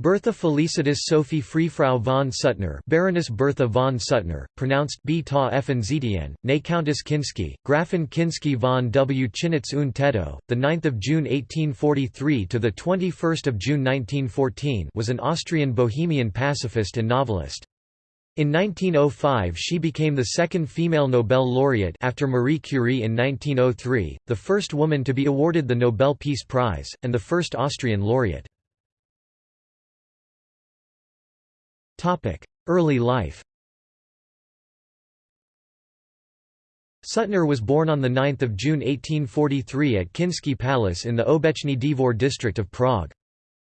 Bertha Felicitas Sophie Freifrau von Suttner Baroness Bertha von Suttner, pronounced B. ta Effenzetien, née Countess Kinsky, Gräfin Kinsky von Wchinitz und Tettau, 9 June 1843 – to 21 June 1914 was an Austrian bohemian pacifist and novelist. In 1905 she became the second female Nobel laureate after Marie Curie in 1903, the first woman to be awarded the Nobel Peace Prize, and the first Austrian laureate. Early life Suttner was born on 9 June 1843 at Kinsky Palace in the Obecny Dvor district of Prague.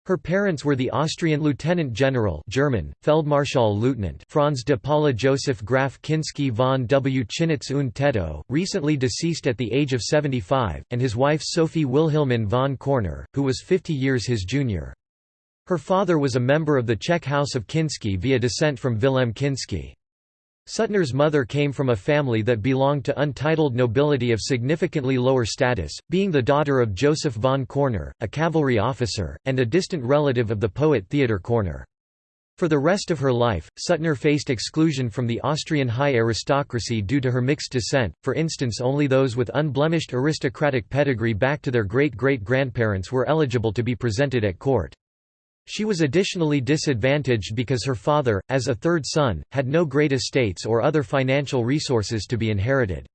Her parents were the Austrian Lieutenant General German, Feldmarschall Lieutenant Franz de Paula Joseph Graf Kinsky von Wchinitz und Tettau, recently deceased at the age of 75, and his wife Sophie Wilhelmin von Körner, who was 50 years his junior. Her father was a member of the Czech House of Kinsky via descent from Vilém Kinsky. Suttner's mother came from a family that belonged to untitled nobility of significantly lower status, being the daughter of Joseph von Körner, a cavalry officer, and a distant relative of the poet Theodor Körner. For the rest of her life, Suttner faced exclusion from the Austrian high aristocracy due to her mixed descent, for instance only those with unblemished aristocratic pedigree back to their great-great-grandparents were eligible to be presented at court. She was additionally disadvantaged because her father, as a third son, had no great estates or other financial resources to be inherited.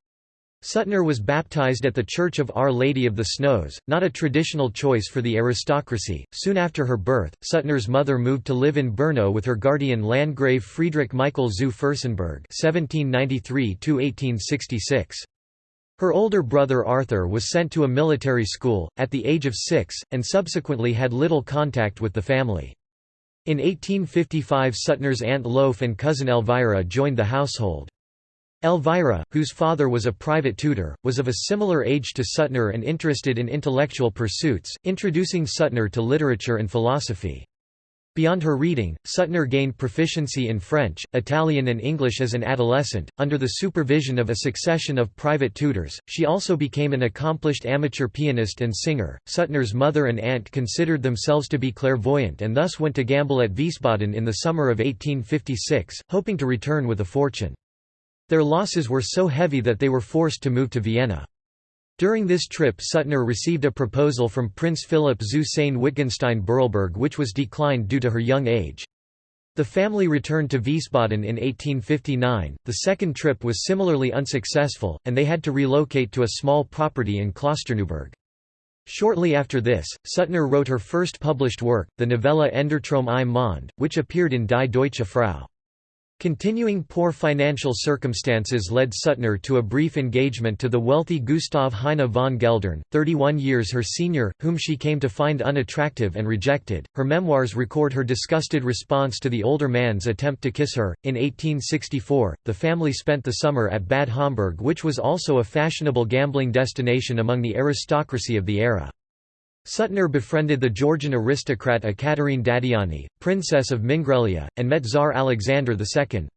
Suttner was baptized at the Church of Our Lady of the Snows, not a traditional choice for the aristocracy. Soon after her birth, Suttner's mother moved to live in Brno with her guardian Landgrave Friedrich Michael zu Fürstenberg (1793–1866). Her older brother Arthur was sent to a military school, at the age of six, and subsequently had little contact with the family. In 1855 Suttner's aunt Loaf and cousin Elvira joined the household. Elvira, whose father was a private tutor, was of a similar age to Suttner and interested in intellectual pursuits, introducing Suttner to literature and philosophy. Beyond her reading, Suttner gained proficiency in French, Italian, and English as an adolescent. Under the supervision of a succession of private tutors, she also became an accomplished amateur pianist and singer. Suttner's mother and aunt considered themselves to be clairvoyant and thus went to gamble at Wiesbaden in the summer of 1856, hoping to return with a fortune. Their losses were so heavy that they were forced to move to Vienna. During this trip Suttner received a proposal from Prince Philip zu Sayn-Wittgenstein-Berleburg which was declined due to her young age. The family returned to Wiesbaden in 1859. The second trip was similarly unsuccessful, and they had to relocate to a small property in Klosterneuburg. Shortly after this, Suttner wrote her first published work, the novella Endertraum i Mond, which appeared in Die Deutsche Frau. Continuing poor financial circumstances led Suttner to a brief engagement to the wealthy Gustav Heine von Geldern, 31 years her senior, whom she came to find unattractive and rejected. Her memoirs record her disgusted response to the older man's attempt to kiss her. In 1864, the family spent the summer at Bad Homburg, which was also a fashionable gambling destination among the aristocracy of the era. Suttner befriended the Georgian aristocrat Ekaterine Dadiani, princess of Mingrelia, and met Tsar Alexander II.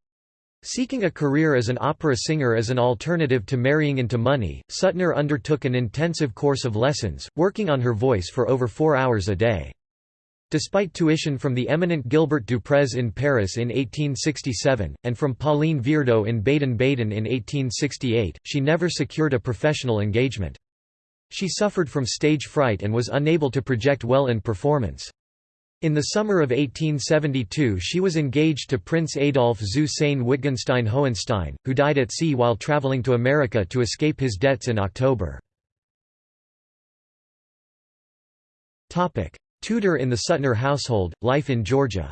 Seeking a career as an opera singer as an alternative to marrying into money, Suttner undertook an intensive course of lessons, working on her voice for over four hours a day. Despite tuition from the eminent Gilbert Duprez in Paris in 1867, and from Pauline Viardot in Baden-Baden in 1868, she never secured a professional engagement. She suffered from stage fright and was unable to project well in performance. In the summer of 1872 she was engaged to Prince Adolf zu Sayn-Wittgenstein-Hohenstein, who died at sea while travelling to America to escape his debts in October. Tutor in the Suttner household, life in Georgia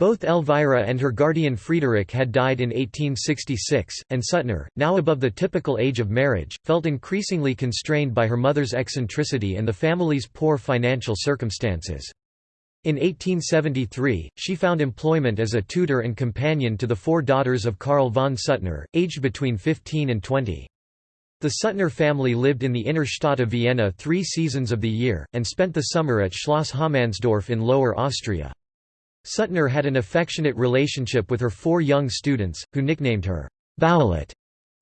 Both Elvira and her guardian Friedrich had died in 1866, and Suttner, now above the typical age of marriage, felt increasingly constrained by her mother's eccentricity and the family's poor financial circumstances. In 1873, she found employment as a tutor and companion to the four daughters of Karl von Suttner, aged between 15 and 20. The Suttner family lived in the inner Stadt of Vienna three seasons of the year, and spent the summer at Schloss Harmannsdorf in Lower Austria. Suttner had an affectionate relationship with her four young students, who nicknamed her Violet,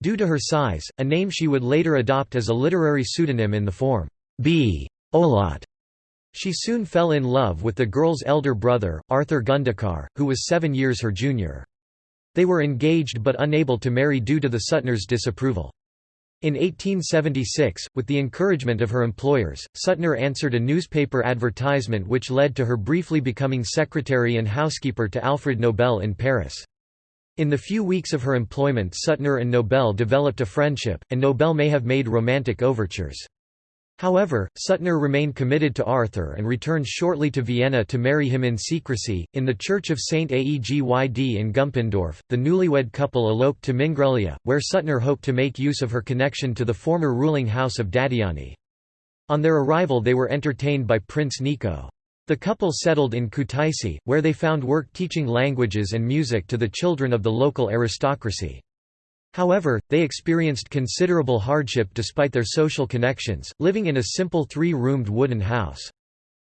due to her size, a name she would later adopt as a literary pseudonym in the form B. Oulot. She soon fell in love with the girl's elder brother, Arthur Gundaccar, who was seven years her junior. They were engaged but unable to marry due to the Suttners' disapproval. In 1876, with the encouragement of her employers, Suttner answered a newspaper advertisement which led to her briefly becoming secretary and housekeeper to Alfred Nobel in Paris. In the few weeks of her employment Suttner and Nobel developed a friendship, and Nobel may have made romantic overtures. However, Suttner remained committed to Arthur and returned shortly to Vienna to marry him in secrecy. In the church of St. Aegyd in Gumpendorf, the newlywed couple eloped to Mingrelia, where Suttner hoped to make use of her connection to the former ruling house of Dadiani. On their arrival they were entertained by Prince Nico. The couple settled in Kutaisi, where they found work teaching languages and music to the children of the local aristocracy. However, they experienced considerable hardship despite their social connections, living in a simple three-roomed wooden house.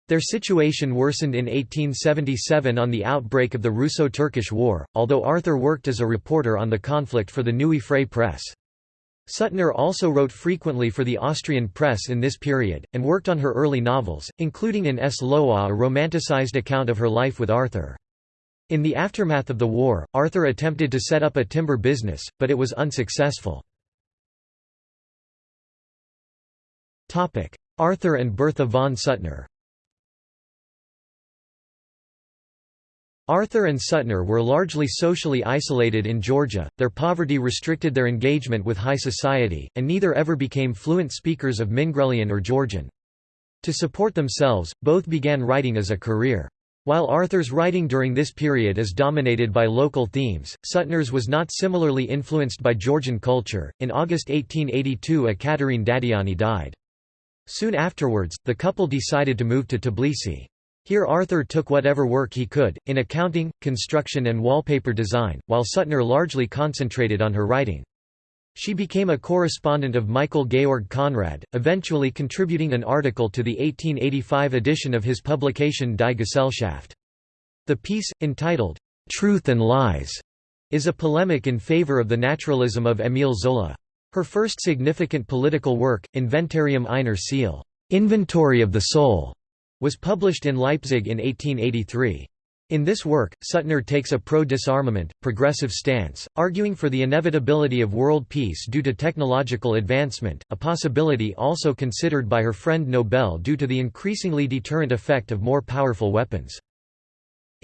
Their situation worsened in 1877 on the outbreak of the Russo-Turkish War, although Arthur worked as a reporter on the conflict for the Neue Freie Presse. Suttner also wrote frequently for the Austrian press in this period, and worked on her early novels, including in S. Loa a romanticized account of her life with Arthur. In the aftermath of the war, Arthur attempted to set up a timber business, but it was unsuccessful. Arthur and Bertha von Suttner Arthur and Suttner were largely socially isolated in Georgia, their poverty restricted their engagement with high society, and neither ever became fluent speakers of Mingrelian or Georgian. To support themselves, both began writing as a career. While Arthur's writing during this period is dominated by local themes, Suttner's was not similarly influenced by Georgian culture. In August 1882, Ekaterine Dadiani died. Soon afterwards, the couple decided to move to Tbilisi. Here Arthur took whatever work he could, in accounting, construction and wallpaper design, while Suttner largely concentrated on her writing. She became a correspondent of Michael Georg Conrad, eventually contributing an article to the 1885 edition of his publication Die Gesellschaft. The piece, entitled, "'Truth and Lies' is a polemic in favor of the naturalism of Émile Zola. Her first significant political work, Inventarium einer Seele Inventory of the Soul", was published in Leipzig in 1883. In this work, Suttner takes a pro-disarmament, progressive stance, arguing for the inevitability of world peace due to technological advancement, a possibility also considered by her friend Nobel due to the increasingly deterrent effect of more powerful weapons.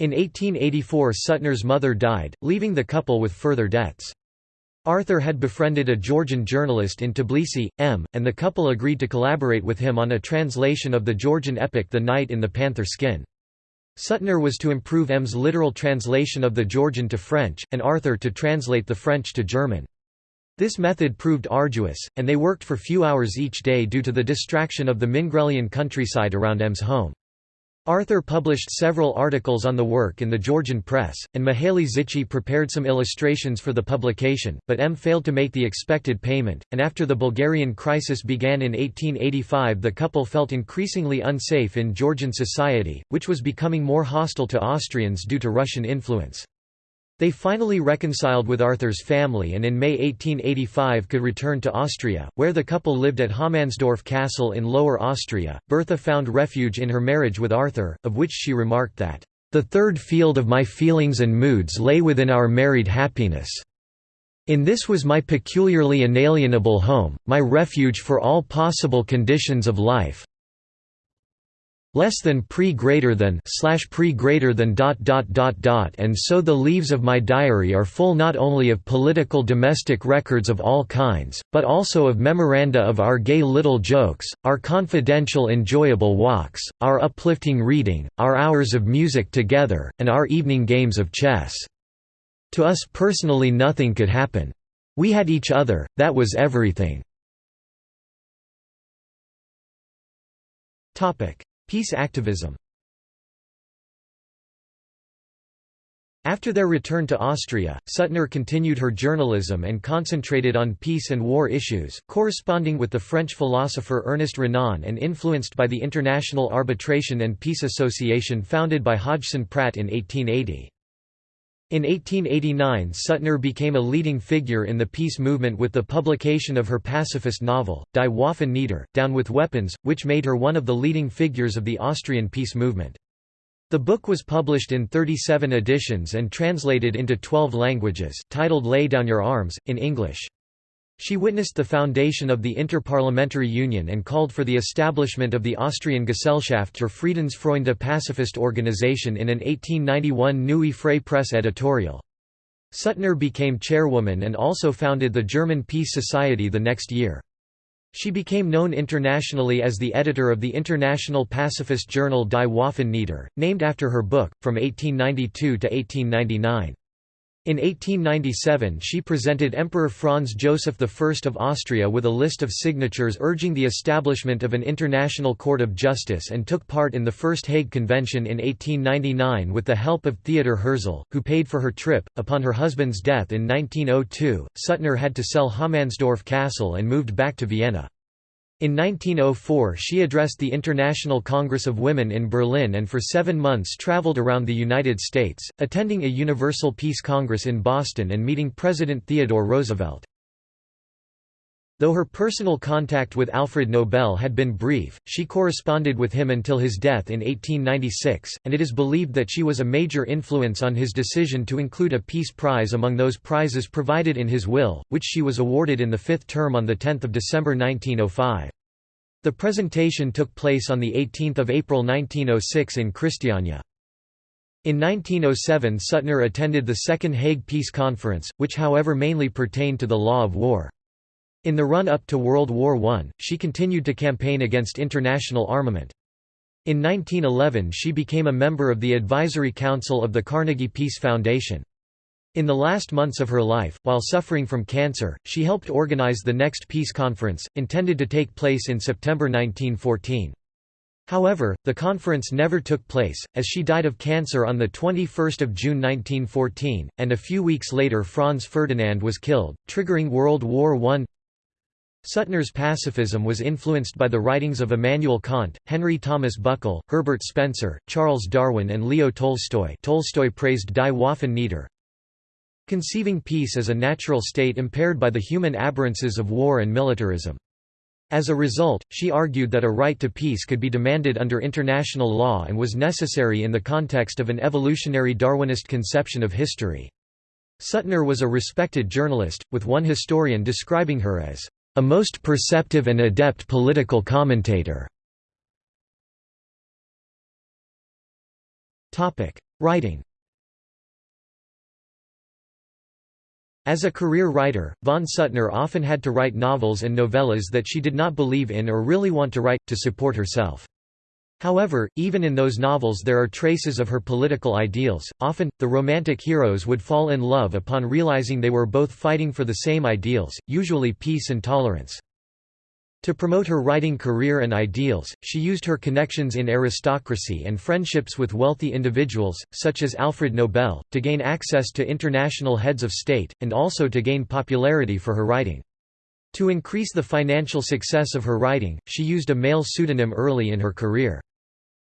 In 1884 Suttner's mother died, leaving the couple with further debts. Arthur had befriended a Georgian journalist in Tbilisi, M, and the couple agreed to collaborate with him on a translation of the Georgian epic The Knight in the Panther Skin. Suttner was to improve M's literal translation of the Georgian to French, and Arthur to translate the French to German. This method proved arduous, and they worked for few hours each day due to the distraction of the Mingrelian countryside around M's home. Arthur published several articles on the work in the Georgian press, and Mihaly Zichy prepared some illustrations for the publication, but M failed to make the expected payment, and after the Bulgarian crisis began in 1885 the couple felt increasingly unsafe in Georgian society, which was becoming more hostile to Austrians due to Russian influence. They finally reconciled with Arthur's family and in May 1885 could return to Austria, where the couple lived at Harmannsdorf Castle in Lower Austria. Bertha found refuge in her marriage with Arthur, of which she remarked that, The third field of my feelings and moods lay within our married happiness. In this was my peculiarly inalienable home, my refuge for all possible conditions of life, less than pre greater than slash pre greater than dot dot dot dot and so the leaves of my diary are full not only of political domestic records of all kinds, but also of memoranda of our gay little jokes, our confidential enjoyable walks, our uplifting reading, our hours of music together, and our evening games of chess. To us personally nothing could happen. We had each other, that was everything. Topic Peace activism After their return to Austria, Suttner continued her journalism and concentrated on peace and war issues, corresponding with the French philosopher Ernest Renan and influenced by the International Arbitration and Peace Association founded by Hodgson Pratt in 1880. In 1889 Suttner became a leading figure in the peace movement with the publication of her pacifist novel, Die Waffen nieder, Down with Weapons, which made her one of the leading figures of the Austrian peace movement. The book was published in 37 editions and translated into 12 languages, titled Lay Down Your Arms, in English. She witnessed the foundation of the Interparliamentary Union and called for the establishment of the Austrian Gesellschaft zur Friedensfreunde pacifist organization in an 1891 Neue Freie Presse editorial. Suttner became chairwoman and also founded the German Peace Society the next year. She became known internationally as the editor of the international pacifist journal Die Waffen nieder, named after her book, from 1892 to 1899. In 1897 she presented Emperor Franz Joseph I of Austria with a list of signatures urging the establishment of an international court of justice and took part in the First Hague Convention in 1899 with the help of Theodor Herzl, who paid for her trip. Upon her husband's death in 1902, Suttner had to sell Harmannsdorf Castle and moved back to Vienna. In 1904 she addressed the International Congress of Women in Berlin and for seven months traveled around the United States, attending a Universal Peace Congress in Boston and meeting President Theodore Roosevelt. Though her personal contact with Alfred Nobel had been brief, she corresponded with him until his death in 1896, and it is believed that she was a major influence on his decision to include a Peace Prize among those prizes provided in his will, which she was awarded in the fifth term on 10 December 1905. The presentation took place on 18 April 1906 in Christiania. In 1907 Suttner attended the Second Hague Peace Conference, which however mainly pertained to the law of war. In the run-up to World War I, she continued to campaign against international armament. In 1911 she became a member of the Advisory Council of the Carnegie Peace Foundation. In the last months of her life, while suffering from cancer, she helped organize the next peace conference, intended to take place in September 1914. However, the conference never took place, as she died of cancer on 21 June 1914, and a few weeks later Franz Ferdinand was killed, triggering World War I. Suttner's pacifism was influenced by the writings of Immanuel Kant, Henry Thomas Buckle, Herbert Spencer, Charles Darwin and Leo Tolstoy Tolstoy praised Die Waffen nieder, conceiving peace as a natural state impaired by the human aberrances of war and militarism. As a result, she argued that a right to peace could be demanded under international law and was necessary in the context of an evolutionary Darwinist conception of history. Suttner was a respected journalist, with one historian describing her as a most perceptive and adept political commentator. Writing As a career writer, von Suttner often had to write novels and novellas that she did not believe in or really want to write, to support herself. However, even in those novels there are traces of her political ideals. Often, the romantic heroes would fall in love upon realizing they were both fighting for the same ideals, usually peace and tolerance. To promote her writing career and ideals, she used her connections in aristocracy and friendships with wealthy individuals, such as Alfred Nobel, to gain access to international heads of state, and also to gain popularity for her writing. To increase the financial success of her writing, she used a male pseudonym early in her career.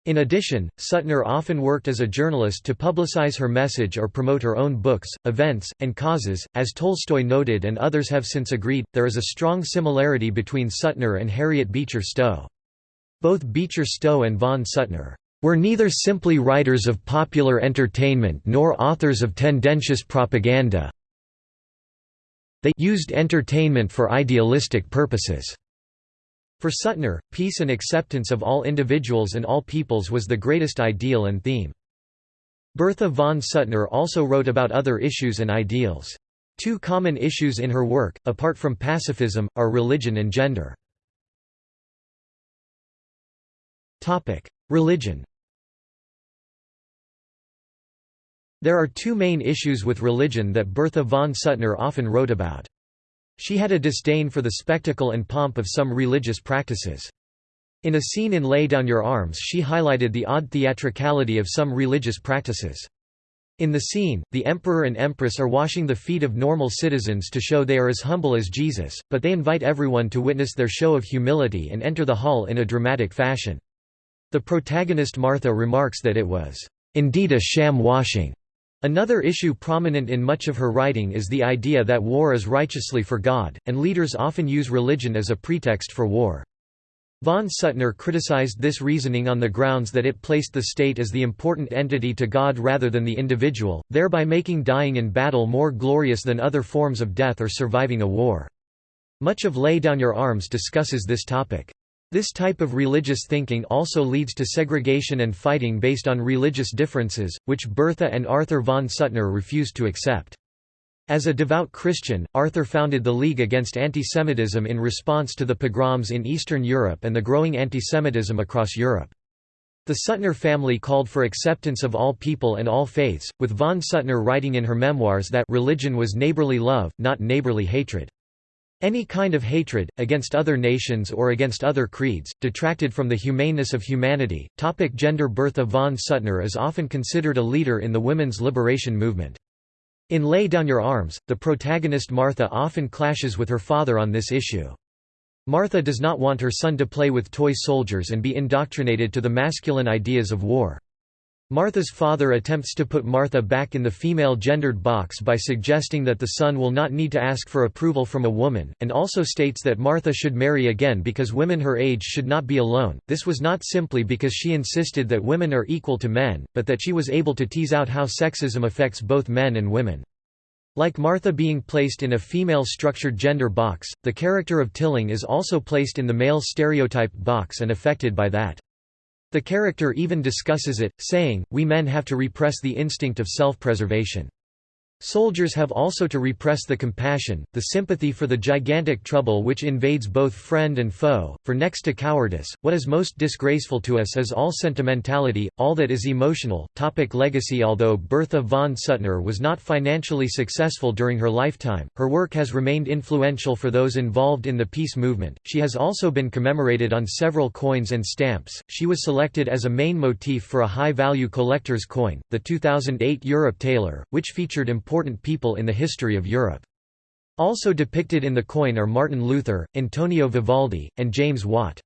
In addition, Suttner often worked as a journalist to publicize her message or promote her own books, events, and causes. As Tolstoy noted and others have since agreed, there is a strong similarity between Suttner and Harriet Beecher Stowe. Both Beecher Stowe and von Suttner were neither simply writers of popular entertainment nor authors of tendentious propaganda. They used entertainment for idealistic purposes. For Suttner, peace and acceptance of all individuals and all peoples was the greatest ideal and theme. Bertha von Suttner also wrote about other issues and ideals. Two common issues in her work, apart from pacifism, are religion and gender. Religion There are two main issues with religion that Bertha von Suttner often wrote about. She had a disdain for the spectacle and pomp of some religious practices. In a scene in Lay Down Your Arms she highlighted the odd theatricality of some religious practices. In the scene, the emperor and empress are washing the feet of normal citizens to show they are as humble as Jesus, but they invite everyone to witness their show of humility and enter the hall in a dramatic fashion. The protagonist Martha remarks that it was, "...indeed a sham washing." Another issue prominent in much of her writing is the idea that war is righteously for God, and leaders often use religion as a pretext for war. Von Suttner criticized this reasoning on the grounds that it placed the state as the important entity to God rather than the individual, thereby making dying in battle more glorious than other forms of death or surviving a war. Much of Lay Down Your Arms discusses this topic. This type of religious thinking also leads to segregation and fighting based on religious differences, which Bertha and Arthur von Suttner refused to accept. As a devout Christian, Arthur founded the League Against Antisemitism in response to the pogroms in Eastern Europe and the growing antisemitism across Europe. The Suttner family called for acceptance of all people and all faiths, with von Suttner writing in her memoirs that religion was neighborly love, not neighborly hatred. Any kind of hatred, against other nations or against other creeds, detracted from the humaneness of humanity. Topic gender Bertha von Suttner is often considered a leader in the women's liberation movement. In Lay Down Your Arms, the protagonist Martha often clashes with her father on this issue. Martha does not want her son to play with toy soldiers and be indoctrinated to the masculine ideas of war. Martha's father attempts to put Martha back in the female gendered box by suggesting that the son will not need to ask for approval from a woman, and also states that Martha should marry again because women her age should not be alone. This was not simply because she insisted that women are equal to men, but that she was able to tease out how sexism affects both men and women. Like Martha being placed in a female structured gender box, the character of Tilling is also placed in the male stereotype box and affected by that. The character even discusses it, saying, we men have to repress the instinct of self-preservation. Soldiers have also to repress the compassion, the sympathy for the gigantic trouble which invades both friend and foe, for next to cowardice, what is most disgraceful to us is all sentimentality, all that is emotional. Topic legacy Although Bertha von Suttner was not financially successful during her lifetime, her work has remained influential for those involved in the peace movement. She has also been commemorated on several coins and stamps. She was selected as a main motif for a high-value collector's coin, the 2008 Europe Taler, which featured important important people in the history of Europe. Also depicted in the coin are Martin Luther, Antonio Vivaldi, and James Watt.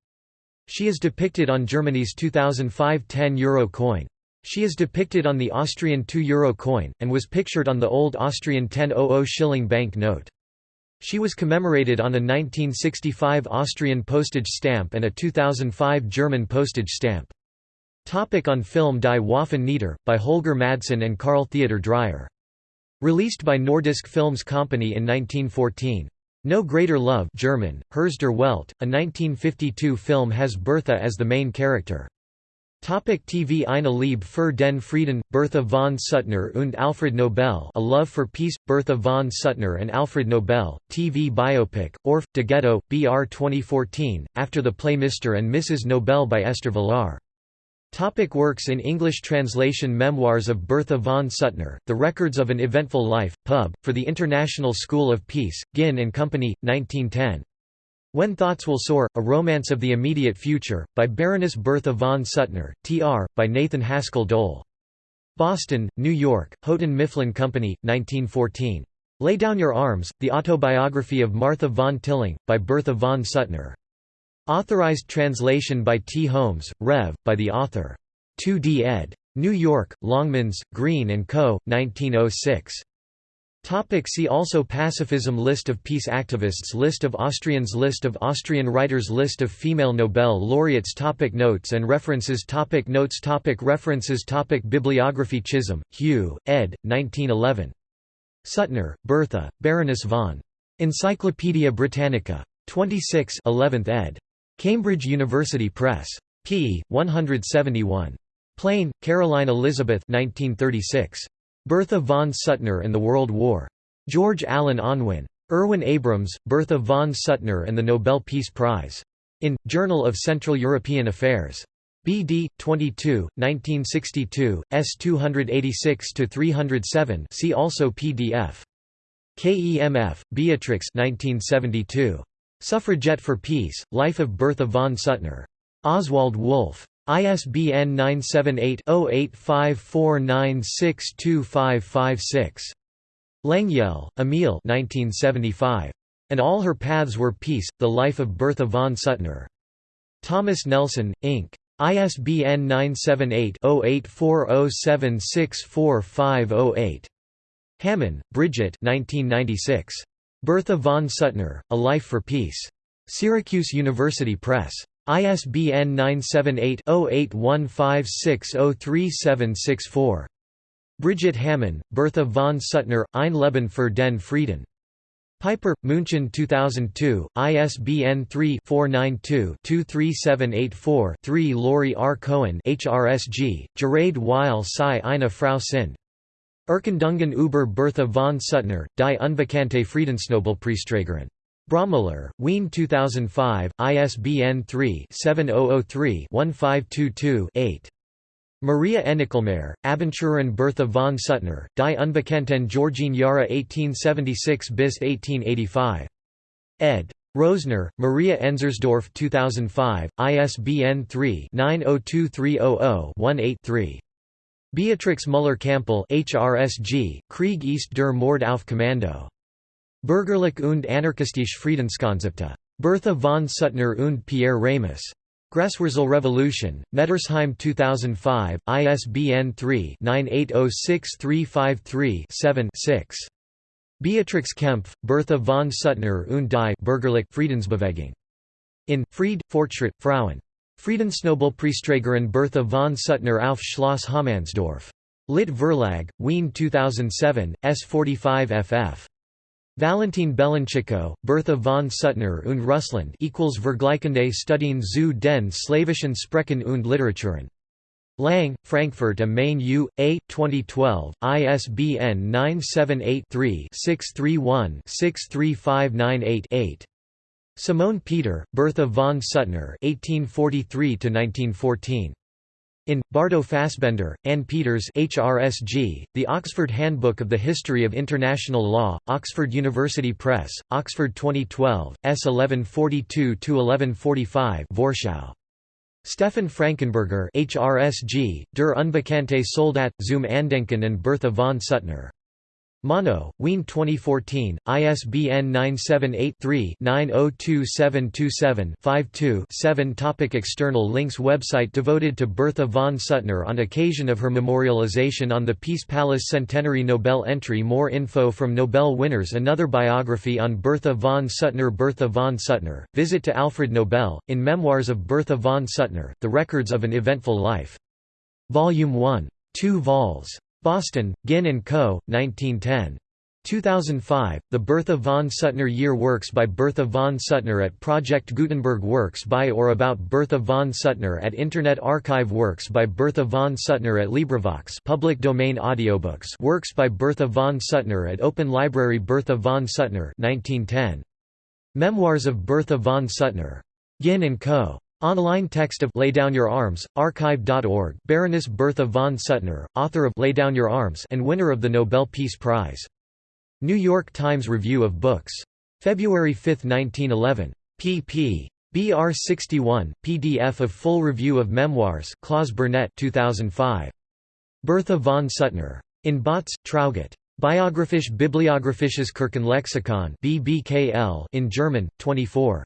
She is depicted on Germany's 2005 10 euro coin. She is depicted on the Austrian 2 euro coin, and was pictured on the old Austrian 1000 shilling bank note. She was commemorated on a 1965 Austrian postage stamp and a 2005 German postage stamp. Topic on film Die Waffen nieder, by Holger Madsen and Carl Theodor Dreyer Released by Nordisk Films Company in 1914. No Greater Love German, Herz der Welt, a 1952 film has Bertha as the main character. Topic TV Eine Liebe für den Frieden, Bertha von Suttner und Alfred Nobel A Love for Peace, Bertha von Suttner and Alfred Nobel, TV biopic, Orf, Degeto, BR 2014, after the play Mr. and Mrs. Nobel by Esther Vilar. Topic works in English translation Memoirs of Bertha von Suttner, The Records of an Eventful Life, Pub, for the International School of Peace, Ginn and Company, 1910. When Thoughts Will Soar, A Romance of the Immediate Future, by Baroness Bertha von Suttner, Tr., by Nathan Haskell Dole. Boston, New York, Houghton Mifflin Company, 1914. Lay Down Your Arms, The Autobiography of Martha von Tilling, by Bertha von Suttner. Authorized translation by T. Holmes, Rev., by the author. 2d ed. New York, Longmans, Green & Co., 1906. Topic see also Pacifism List of peace activists List of Austrians List of Austrian writers List of female Nobel laureates topic Notes and references topic Notes topic References topic Bibliography Chisholm, Hugh, ed. 1911. Suttner, Bertha, Baroness von. Encyclopædia Britannica. 26 11th ed. Cambridge University Press. p. 171. Playne, Caroline Elizabeth 1936. Bertha von Suttner and the World War. George Allen Unwin. Irwin Abrams, Bertha von Suttner and the Nobel Peace Prize. In, Journal of Central European Affairs. BD 22, 1962, S 286-307 see also PDF. Kempf, Beatrix 1972. Suffragette for Peace, Life of Bertha von Suttner. Oswald Wolff. ISBN 978-0854962556. Lengyel, Emil And All Her Paths Were Peace, The Life of Bertha von Suttner. Thomas Nelson, Inc. ISBN 978-0840764508. Hamann, Brigitte 1996. Bertha von Suttner, A Life for Peace. Syracuse University Press. ISBN 978-0815603764. Brigitte Hamann, Bertha von Suttner, Ein Leben für den Frieden. Piper, München 2002, ISBN 3-492-23784-3 Laurie R. Cohen HRSG, Gerade Weil sei eine Frau sind. Erkundungen über Bertha von Suttner, die Unbekannte Friedensnobelpreisträgerin. Braumüller, Wien 2005, ISBN 3-7003-1522-8. Maria Enichlmayr, Abenturen Bertha von Suttner, Die Unbekannten Georgine Jahre 1876 bis 1885. ed. Rosner, Maria Enzersdorf 2005, ISBN 3-902300-18-3. Beatrix Müller-Kampel HRSG, Krieg ist der Mord auf Kommando. Bürgerlich und anarchistische Friedenskonzepte. Bertha von Suttner und Pierre Ramus. Graswurzel Revolution, Nettersheim 2005, ISBN 3-98063537-6. Beatrix Kempf, Bertha von Suttner und die Bürgerlich Friedensbewegung. In, Fried, Fortschritt, Frauen. Friedensnobelpreisträgerin Bertha von Suttner auf Schloss Harmannsdorf. Lit Verlag, Wien 2007, S45 ff. Valentin Belenchiko, Bertha von Suttner und Russland equals Vergleichende Studien zu den slawischen Sprachen und Literaturen. Lang, Frankfurt am Main U. A. 2012, ISBN 978-3-631-63598-8. Simone Peter, Bertha von Suttner (1843–1914). in, Bardo Fassbender, Ann Peters HRSG, The Oxford Handbook of the History of International Law, Oxford University Press, Oxford 2012, S 1142–1145 Warschau. Stefan Frankenberger HRSG, Der Unbekannte Soldat, zum Andenken and Bertha von Suttner. Mono, Wien 2014, ISBN 978-3-902727-52-7 Topic External links Website devoted to Bertha von Suttner on occasion of her memorialization on the Peace Palace Centenary Nobel entry More info from Nobel winners Another biography on Bertha von Suttner Bertha von Suttner, Visit to Alfred Nobel, in Memoirs of Bertha von Suttner, The Records of an Eventful Life. Volume 1. 2 vols. Boston, Ginn & Co., 1910. 2005, The Bertha von Suttner Year Works by Bertha von Suttner at Project Gutenberg Works by or about Bertha von Suttner at Internet Archive Works by Bertha von Suttner at LibriVox public domain audiobooks Works by Bertha von Suttner at Open Library Bertha von Suttner 1910. Memoirs of Bertha von Suttner. Ginn & Co. Online text of Lay Down Your Arms, archive.org Baroness Bertha von Suttner, author of Lay Down Your Arms and winner of the Nobel Peace Prize. New York Times Review of Books. February 5, 1911. pp. BR 61, PDF of full review of memoirs Claus Bernet 2005. Bertha von Suttner. In Bautz, Traugott. Biographisch Bibliographisches Kirchenlexikon in German, 24.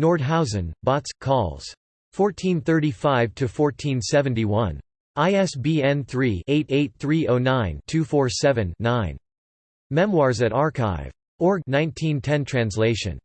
Nordhausen, Bautz, Calls. 1435–1471. ISBN 3-88309-247-9. Memoirs at Archive. Org 1910 translation.